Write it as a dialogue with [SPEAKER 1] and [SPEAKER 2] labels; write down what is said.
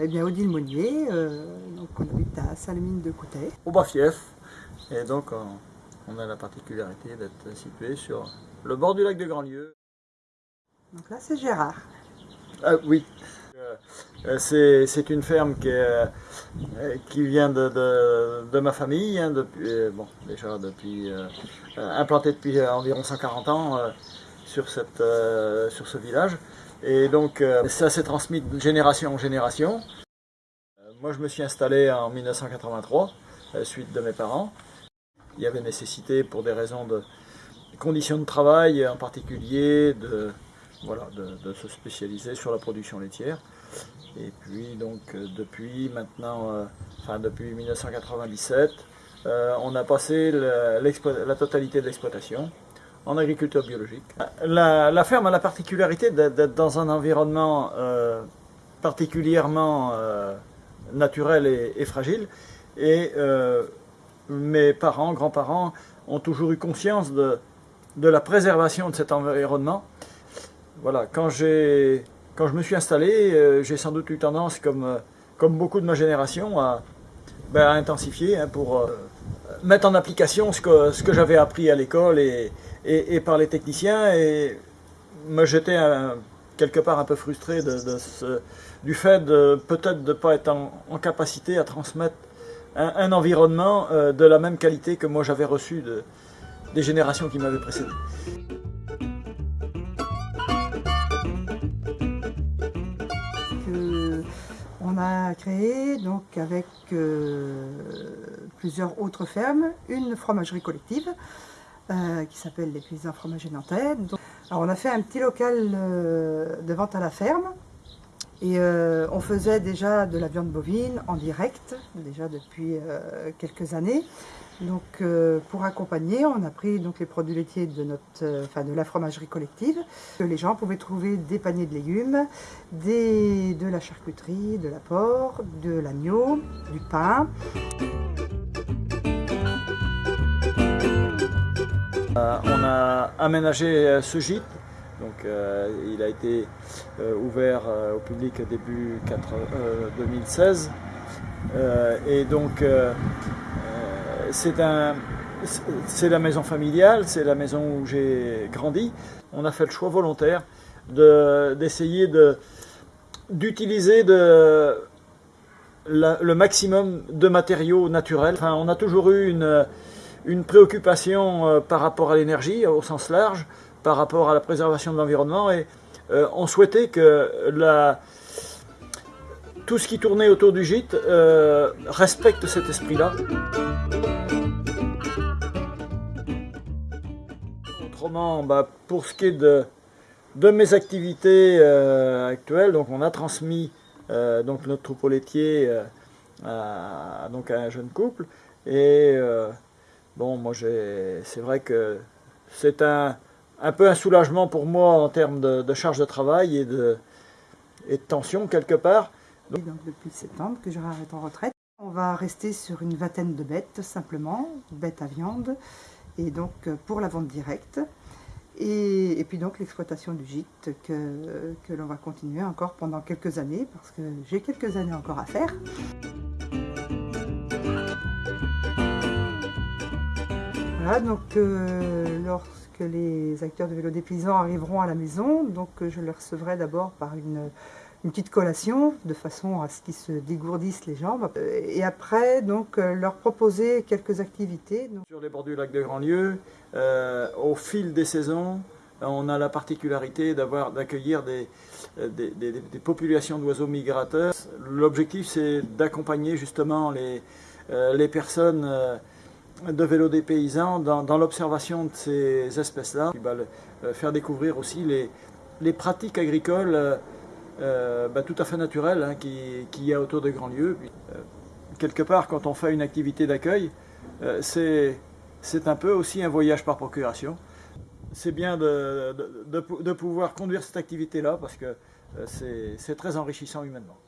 [SPEAKER 1] eh bien, Odile Monnier, donc on habite à Salamine de Coutet.
[SPEAKER 2] Au Bas-Fief, et donc on, a la particularité d'être situé sur le bord du lac de Grandlieu.
[SPEAKER 1] Donc là c'est Gérard.
[SPEAKER 2] Ah oui, euh, c'est une ferme qui, euh, qui vient de, de, ma famille, hein, depuis, euh, bon, déjà depuis, implantée depuis environ 140 ans sur, cette, sur ce village. Et donc ça s'est transmis de génération en génération. Moi je me suis installé en 1983, suite de mes parents. Il y avait nécessité pour des raisons de conditions de travail en particulier de, voilà, de, se spécialiser sur la production laitière. Et puis donc euh, depuis maintenant, euh, enfin depuis 1997, euh, on a passé la totalité de l'exploitation en agriculture biologique. La, ferme a la particularité d'être dans un environnement particulièrement naturel et, fragile. Et mes parents, grands-parents ont toujours eu conscience de, la préservation de cet environnement voilà, quand, quand je me suis installé, euh, j'ai sans doute eu tendance, comme, euh, beaucoup de ma génération, à, ben, intensifier hein, pour euh, mettre en application ce que, ce que j'avais appris à l'école et, et, par les techniciens. Et me j'étais quelque part un peu frustré du fait de peut-être de ne pas être en, capacité à transmettre un, environnement de la même qualité que moi j'avais reçu de, des générations qui m'avaient précédé.
[SPEAKER 1] A créé, donc avec euh, plusieurs autres fermes, une fromagerie collective euh, qui s'appelle les Paysans Fromagers Nantais. alors on a fait un petit local euh, de vente à la ferme et on faisait déjà de la viande bovine en direct, déjà depuis quelques années. Donc euh, pour accompagner, on a pris donc les produits laitiers de, notre, euh, enfin, de la fromagerie collective. Les gens pouvaient trouver des paniers de légumes, des, de la charcuterie, de la porc, de l'agneau, du pain.
[SPEAKER 2] Euh, on a aménagé ce gîte. Donc, il a été ouvert au public début 2016. et donc c'est un, la maison familiale, c'est la maison où j'ai grandi. On a fait le choix volontaire d'essayer d'utiliser de, le maximum de matériaux naturels. Enfin, on a toujours eu une, une préoccupation euh, par rapport à l'énergie au sens large, par rapport à la préservation de l'environnement et euh, on souhaitait que la, tout ce qui tournait autour du gîte euh, respecte cet esprit-là. Autrement, bah, pour ce qui est de, de mes activités euh, actuelles, donc on a transmis donc notre troupeau laitier à, donc un jeune couple. Et bon, moi c'est vrai que c'est un, un peu un soulagement pour moi en termes de, charge de travail et de, tension quelque part.
[SPEAKER 1] Donc, depuis septembre que je arrête en retraite. On va rester sur une vingtaine de bêtes simplement, bêtes à viande et donc euh, pour la vente directe. Et, puis donc l'exploitation du gîte que, que l'on va continuer encore pendant quelques années, parce que j'ai quelques années encore à faire. Voilà, donc euh, lorsque les acteurs de vélo des paysans arriveront à la maison, donc je les recevrai d'abord par une petite collation de façon à ce qu'ils se dégourdissent les jambes et après donc euh, leur proposer quelques activités.
[SPEAKER 2] Sur les bords du lac de Grandlieu, euh, au fil des saisons, on a la particularité d'accueillir des, euh, populations d'oiseaux migrateurs. L'objectif c'est d'accompagner justement les personnes de vélo des paysans dans, l'observation de ces espèces-là, faire découvrir aussi les, les pratiques agricoles euh, bah, tout à fait naturel hein, qui, y a autour de grands lieux. Euh, quelque part, quand on fait une activité d'accueil, euh, c'est un peu aussi un voyage par procuration. C'est bien de, de, pouvoir conduire cette activité-là parce que c'est très enrichissant humainement.